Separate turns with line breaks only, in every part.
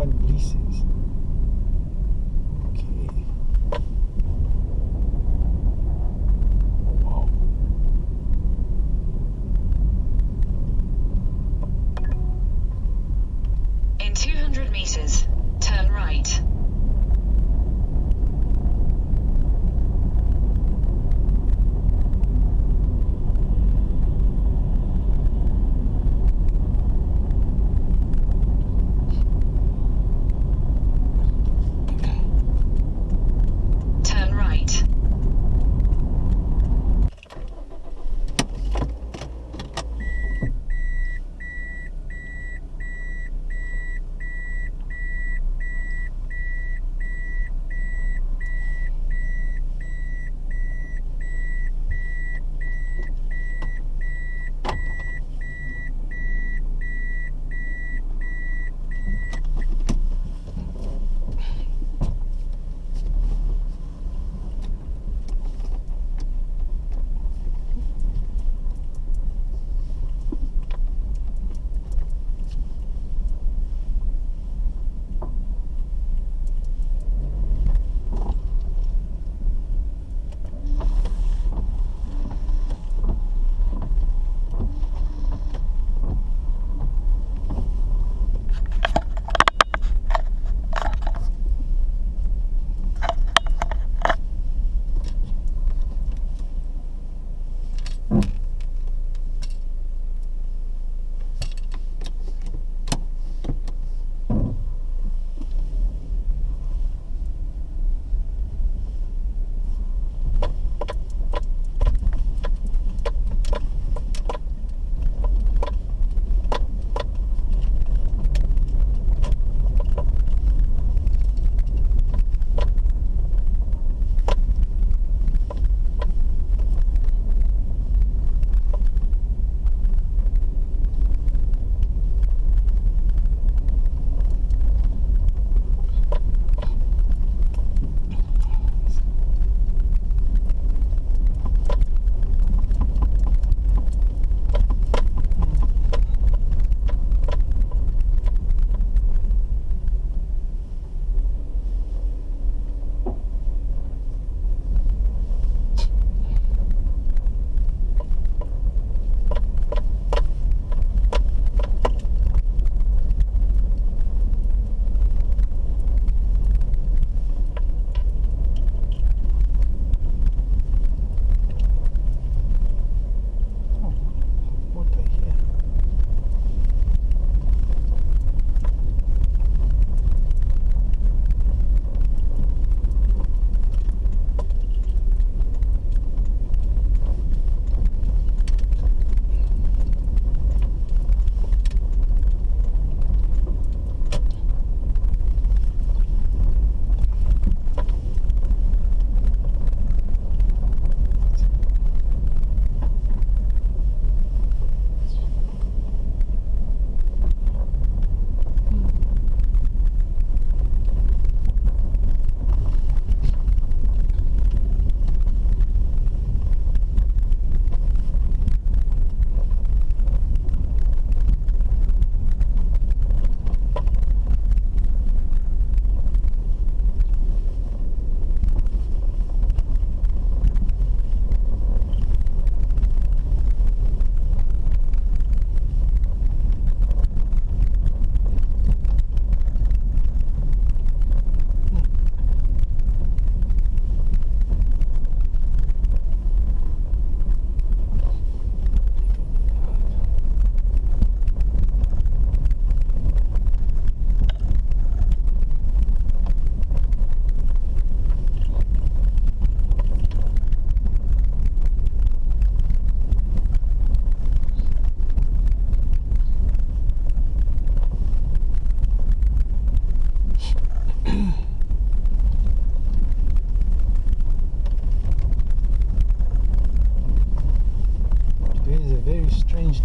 up.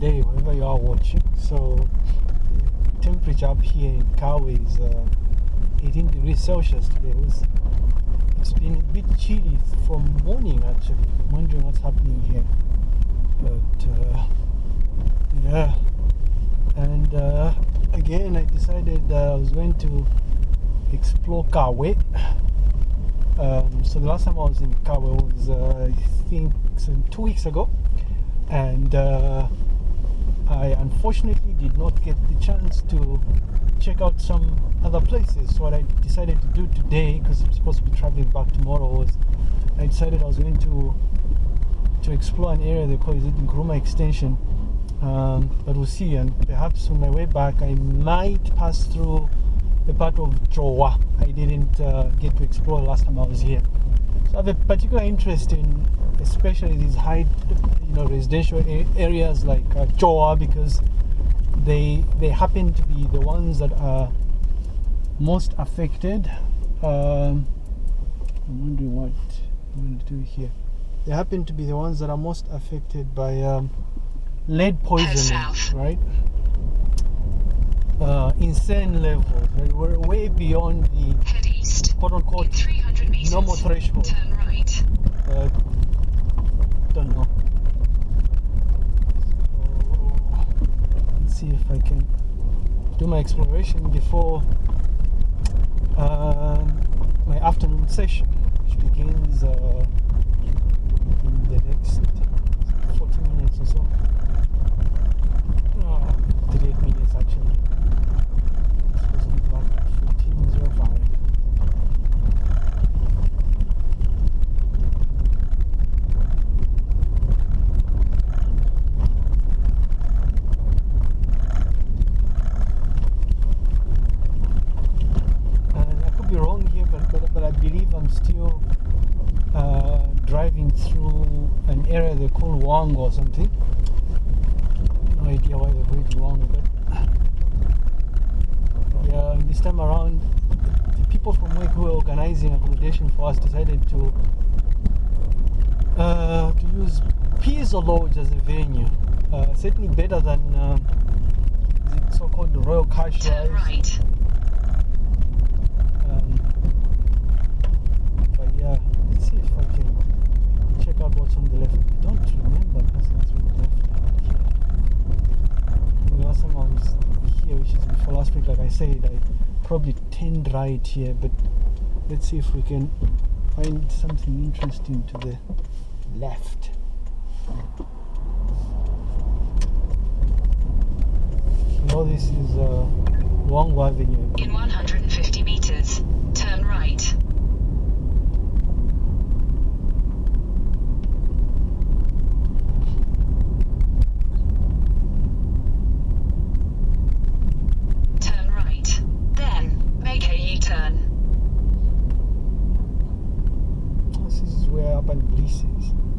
Day whenever you are watching. So, the temperature up here in Kabwe is uh, 18 degrees Celsius today. It was, it's been a bit chilly from morning actually. I'm wondering what's happening here. But, uh, yeah. And uh, again, I decided I was going to explore Kabwe. Um, so the last time I was in Kabwe was, uh, I think, some two weeks ago, and uh, I unfortunately did not get the chance to check out some other places. So what I decided to do today, because I'm supposed to be traveling back tomorrow, was I decided I was going to to explore an area they call it Nkrumah Extension. Um, but we'll see, and perhaps on my way back, I might pass through the part of Chowa I didn't uh, get to explore last time I was here. So I have a particular interest in, especially these high, know, residential areas like uh, Chowa because they they happen to be the ones that are most affected. Um, I'm wondering what I'm going to do here. They happen to be the ones that are most affected by um, lead poisoning, right? Uh, insane levels. Right? We're way beyond the
east.
quote unquote
300 meters.
normal threshold.
Turn right.
Uh, don't know. So, let's see if I can do my exploration before um, my afternoon session, which begins uh, in the next 40 minutes or so. Uh, 38 minutes actually. It's supposed to be at 14.05. and I could be wrong here, but but, but I believe I'm still uh, driving through an area Wang or something. No idea why they call it but yeah, this time around, the people from work who were organizing accommodation for us decided to uh, to use Pizzo Lodge as a venue. Uh, certainly better than um, the so-called Royal Cash
Turn right.
um, but yeah, let's see if I can check out what's on the left. I don't remember passing through the left here. The last time I was here, which is before last week, like I said, I probably turned right here, but let's see if we can find something interesting to the left. Although this is uh, Wangwa Avenue.
In 100 where up bliss is.